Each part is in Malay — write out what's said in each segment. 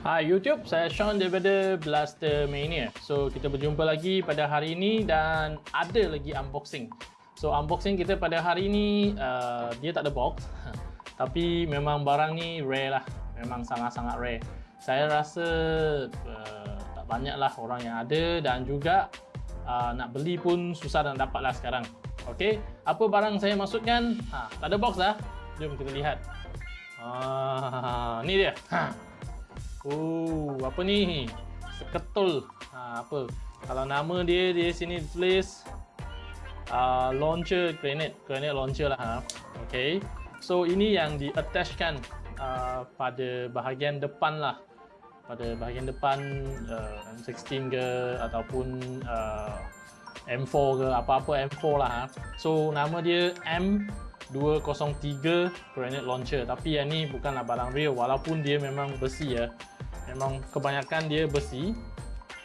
Hai YouTube, saya Sean daripada Blaster Mania. So, kita berjumpa lagi pada hari ini dan ada lagi unboxing. So, unboxing kita pada hari ini, uh, dia tak ada box. Tapi memang barang ni rare lah. Memang sangat-sangat rare. Saya rasa uh, tak banyak lah orang yang ada dan juga uh, nak beli pun susah dan dapat lah sekarang. Okay, apa barang saya maksudkan? Ha, tak ada box lah. Jom kita lihat. Ah, ni dia. Ha. Oh, apa ni? Seketul. Ha, apa? Kalau nama dia di sini tulis uh, launcher grenade, grenade launcher lah. Ha. Okay. So ini yang di attachkan uh, pada bahagian depan lah. Pada bahagian depan uh, M16 ke ataupun uh, M4 ke apa-apa M4 lah. Ha. So nama dia M203 grenade launcher. Tapi yang ni bukanlah barang real walaupun dia memang besi ya memang kebanyakan dia besi.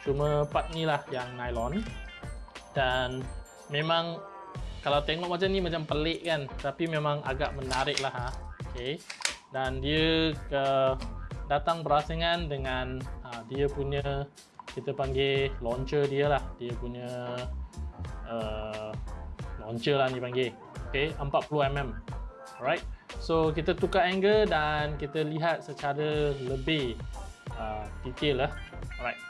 Cuma part ni lah yang nylon. Dan memang kalau tengok macam ni macam pelik kan. Tapi memang agak menarik lah ha. okay. dan dia ke, datang berasingan dengan ha, dia punya kita panggil launcher dia lah. Dia punya uh, launcher lah ni panggil. Okay, 40mm alright. So kita tukar angle dan kita lihat secara lebih uh, detail lah alright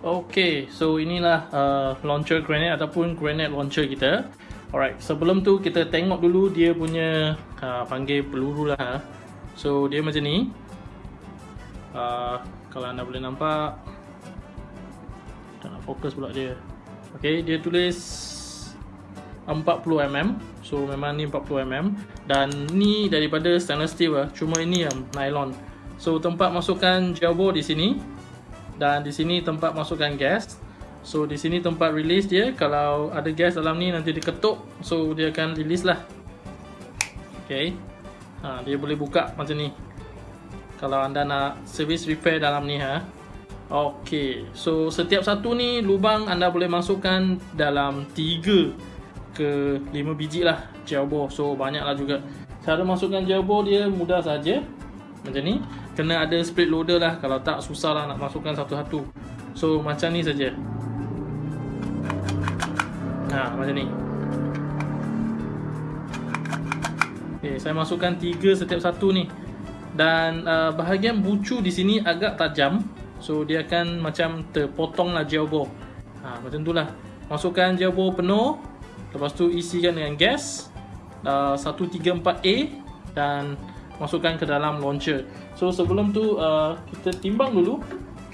Okay, so inilah uh, launcher grenade ataupun grenade launcher kita. Alright, sebelum tu kita tengok dulu dia punya uh, panggil peluru lah. Ha. So dia macam ni. Uh, kalau anda boleh nampak, tak nak fokus pula dia. Okay, dia tulis 40mm. So memang ni 40mm dan ni daripada stainless steel lah. Cuma ini yang nylon. So tempat masukkan gelbo di sini dan di sini tempat masukkan gas. So di sini tempat release dia. Kalau ada gas dalam ni nanti diketuk, so dia akan release lah. Okay, ha, dia boleh buka macam ni. Kalau anda nak service repair dalam ni ha. Okay, so setiap satu ni lubang anda boleh masukkan dalam 3 ke 5 biji lah gelbo. So banyak lah juga. Cara masukkan gelbo dia mudah saja macam ni kena ada split loader lah. Kalau tak susah lah nak masukkan satu-satu. So macam ni saja. Ha macam ni. Okay, saya masukkan tiga setiap satu ni. Dan uh, bahagian bucu di sini agak tajam. So dia akan macam terpotong lah ball ha, macam tu lah. Masukkan ball penuh. Lepas tu isikan dengan gas. Uh, 134A dan masukkan ke dalam launcher. So sebelum tu uh, kita timbang dulu.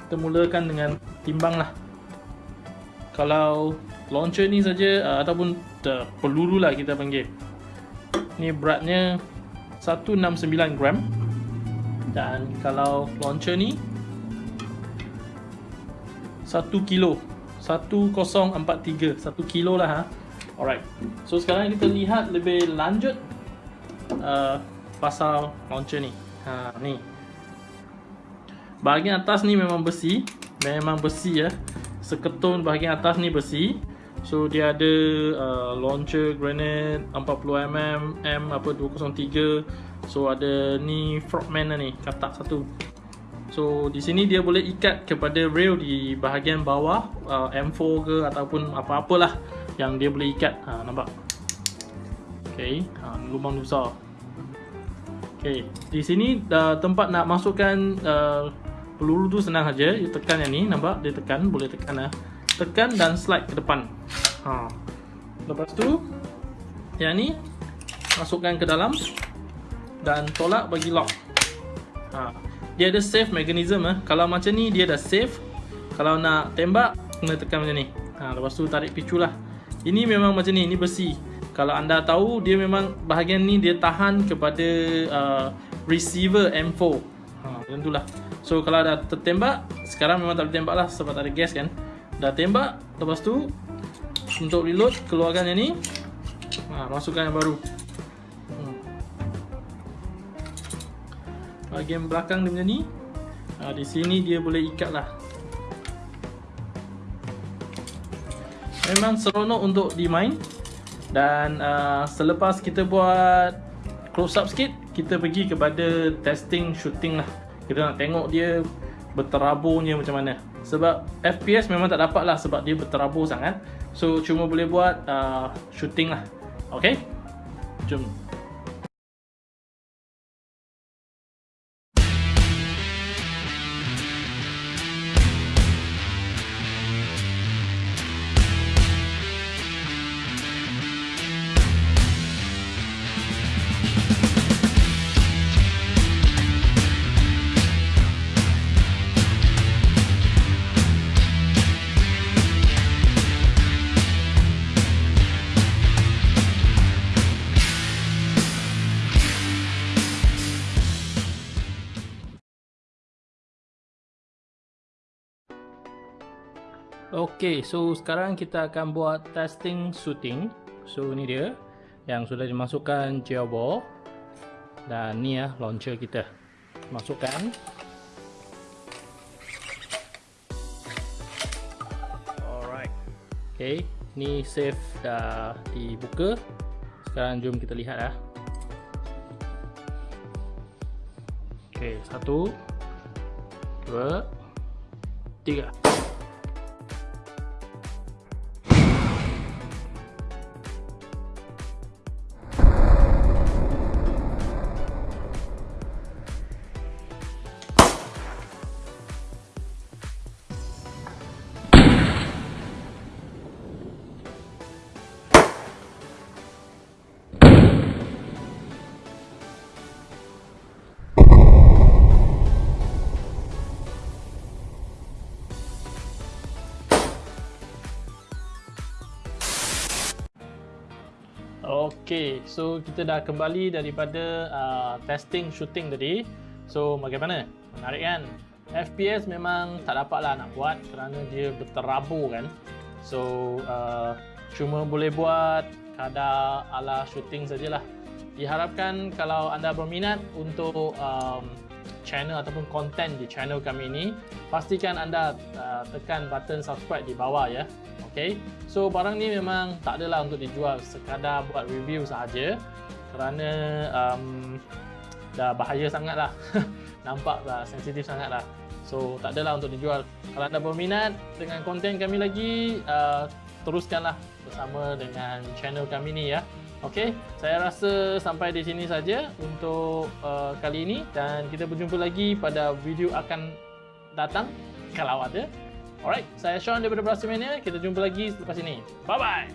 Kita mulakan dengan timbang lah. Kalau launcher ni saja uh, ataupun the peluru lah kita panggil. Ni beratnya 169 gram. Dan kalau launcher ni 1 kilo. 1043 1 kilo lah ha. Alright. So sekarang kita lihat lebih lanjut uh, pasal launcher ni. Ha ni. Bahagian atas ni memang besi, memang besi ya. Seketun bahagian atas ni besi. So dia ada uh, launcher grenade 40mm M apa 203. So ada ni frogman ni, katak satu. So di sini dia boleh ikat kepada rail di bahagian bawah uh, M4 ke ataupun apa-apalah yang dia boleh ikat. Ha nampak. Okay, ha, lubang besar. Okay, di sini uh, tempat nak masukkan uh, peluru tu senang saja. You tekan yang ni, nampak? Dia tekan, boleh tekan lah. Tekan dan slide ke depan. Ha. Lepas tu, yang ni masukkan ke dalam dan tolak bagi lock. Ha. Dia ada save mechanism eh. Kalau macam ni dia dah save. Kalau nak tembak kena tekan macam ni. Ha, lepas tu tarik picu lah. Ini memang macam ni, ini besi. Kalau anda tahu dia memang bahagian ni dia tahan kepada uh, receiver M4. Ha, macam itulah. So kalau dah tertembak, sekarang memang tak boleh tembak lah sebab tak ada gas kan. Dah tembak, lepas tu untuk reload keluarkan yang ni. Ha, masukkan yang baru. bahagian belakang dia macam ni ha, di sini dia boleh ikat lah memang seronok untuk dimain dan uh, selepas kita buat close up sikit kita pergi kepada testing shooting lah. Kita nak tengok dia berteraburnya macam mana. Sebab FPS memang tak dapat lah sebab dia berterabur sangat. So cuma boleh buat uh, shooting lah. Ok jom Okay, so sekarang kita akan buat testing shooting. So ni dia yang sudah dimasukkan gearbox dan ni ya launcher kita. Masukkan. Alright. Okay, ni safe dah dibuka. Sekarang jom kita lihat ya. Okay, satu, dua, tiga. Okay, so kita dah kembali daripada uh, testing shooting tadi. So, bagaimana? Menarik kan? FPS memang tak dapat lah nak buat kerana dia berterabur kan. So, uh, cuma boleh buat kadar ala shooting sajalah. Diharapkan kalau anda berminat untuk um, channel ataupun konten di channel kami ini, pastikan anda uh, tekan button subscribe di bawah ya. Okay, so barang ni memang tak adalah untuk dijual sekadar buat review sahaja kerana um, dah bahaya sangat lah nampak lah sensitif sangat lah so tak adalah untuk dijual. Kalau anda berminat dengan konten kami lagi uh, teruskanlah bersama dengan channel kami ni ya Okay, saya rasa sampai di sini saja untuk uh, kali ini dan kita berjumpa lagi pada video akan datang kalau ada Alright, saya Sean daripada Brasilmania. Kita jumpa lagi selepas ini. Bye-bye!